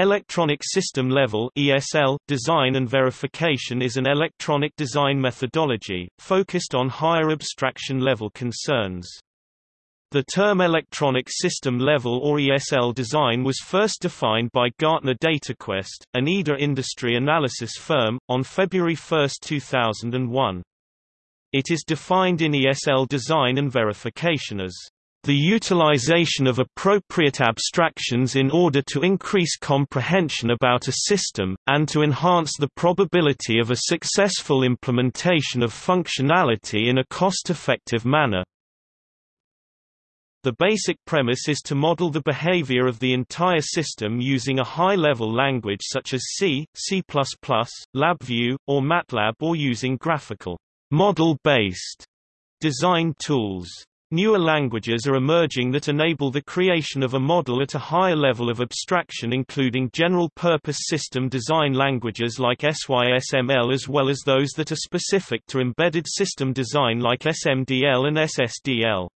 Electronic System Level ESL design and verification is an electronic design methodology, focused on higher abstraction level concerns. The term electronic system level or ESL design was first defined by Gartner DataQuest, an EDA industry analysis firm, on February 1, 2001. It is defined in ESL design and verification as the utilization of appropriate abstractions in order to increase comprehension about a system, and to enhance the probability of a successful implementation of functionality in a cost-effective manner. The basic premise is to model the behavior of the entire system using a high-level language such as C, C++, LabVIEW, or MATLAB or using graphical, model-based design tools. Newer languages are emerging that enable the creation of a model at a higher level of abstraction including general-purpose system design languages like SYSML as well as those that are specific to embedded system design like SMDL and SSDL.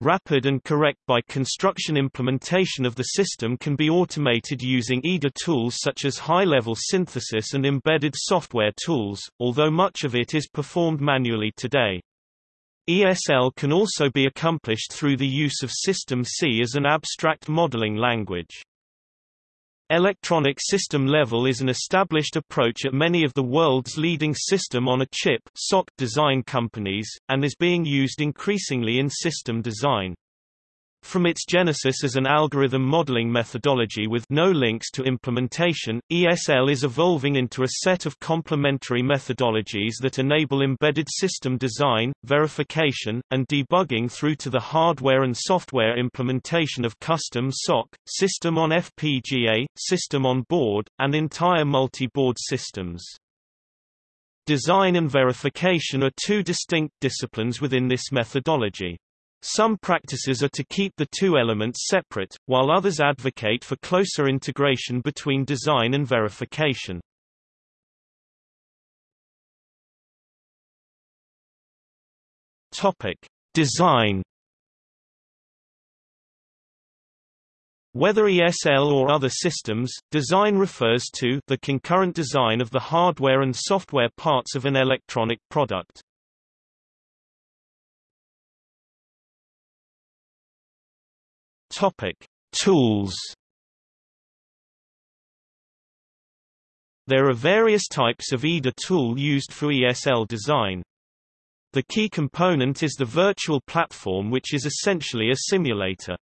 Rapid and correct by construction implementation of the system can be automated using EDA tools such as high-level synthesis and embedded software tools, although much of it is performed manually today. ESL can also be accomplished through the use of System C as an abstract modeling language. Electronic system level is an established approach at many of the world's leading system-on-a-chip design companies, and is being used increasingly in system design. From its genesis as an algorithm modeling methodology with no links to implementation, ESL is evolving into a set of complementary methodologies that enable embedded system design, verification, and debugging through to the hardware and software implementation of custom SoC, system on FPGA, system on board, and entire multi-board systems. Design and verification are two distinct disciplines within this methodology. Some practices are to keep the two elements separate, while others advocate for closer integration between design and verification. Topic: Design Whether ESL or other systems, design refers to the concurrent design of the hardware and software parts of an electronic product. Topic: Tools. There are various types of EDA tool used for ESL design. The key component is the virtual platform which is essentially a simulator.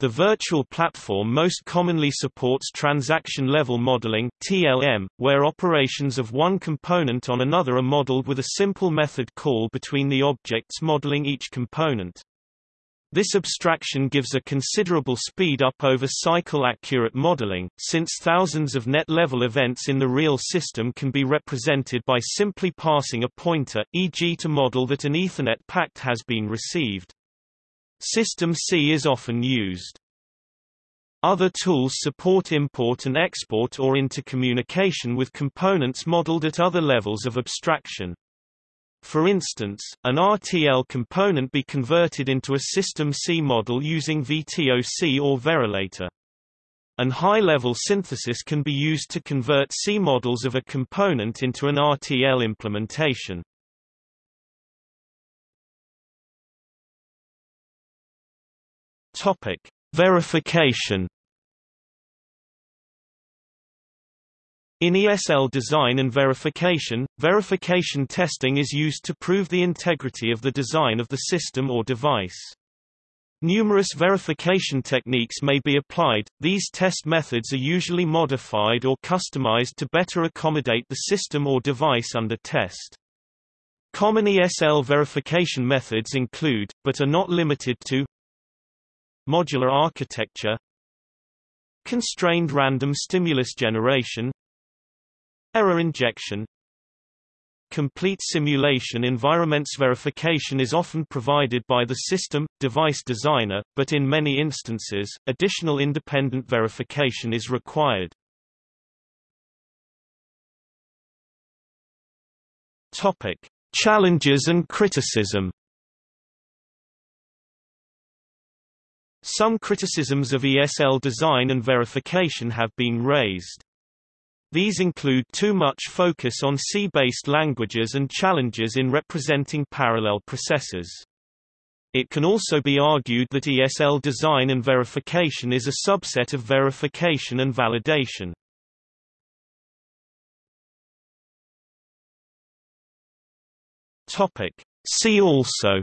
The virtual platform most commonly supports transaction-level modeling (TLM), where operations of one component on another are modeled with a simple method call between the objects modeling each component. This abstraction gives a considerable speed up over cycle-accurate modeling, since thousands of net-level events in the real system can be represented by simply passing a pointer, e.g. to model that an Ethernet packet has been received. System C is often used. Other tools support import and export or intercommunication with components modeled at other levels of abstraction. For instance, an RTL component be converted into a System C model using VTOC or Verilator. An high-level synthesis can be used to convert C models of a component into an RTL implementation. Topic: Verification In ESL design and verification, verification testing is used to prove the integrity of the design of the system or device. Numerous verification techniques may be applied, these test methods are usually modified or customized to better accommodate the system or device under test. Common ESL verification methods include, but are not limited to Modular architecture Constrained random stimulus generation Error injection Complete simulation environments verification is often provided by the system, device designer, but in many instances, additional independent verification is required. Topic. Challenges and criticism Some criticisms of ESL design and verification have been raised. These include too much focus on C-based languages and challenges in representing parallel processors. It can also be argued that ESL design and verification is a subset of verification and validation. Topic. See also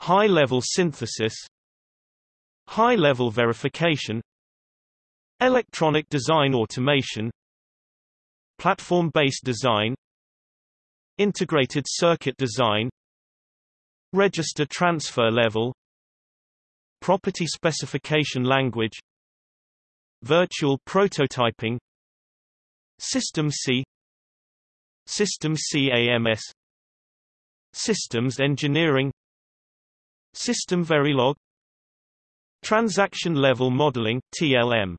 High-level synthesis High-level verification Electronic design automation Platform-based design Integrated circuit design Register transfer level Property specification language Virtual prototyping System C System C AMS Systems engineering System Verilog Transaction level modeling TLM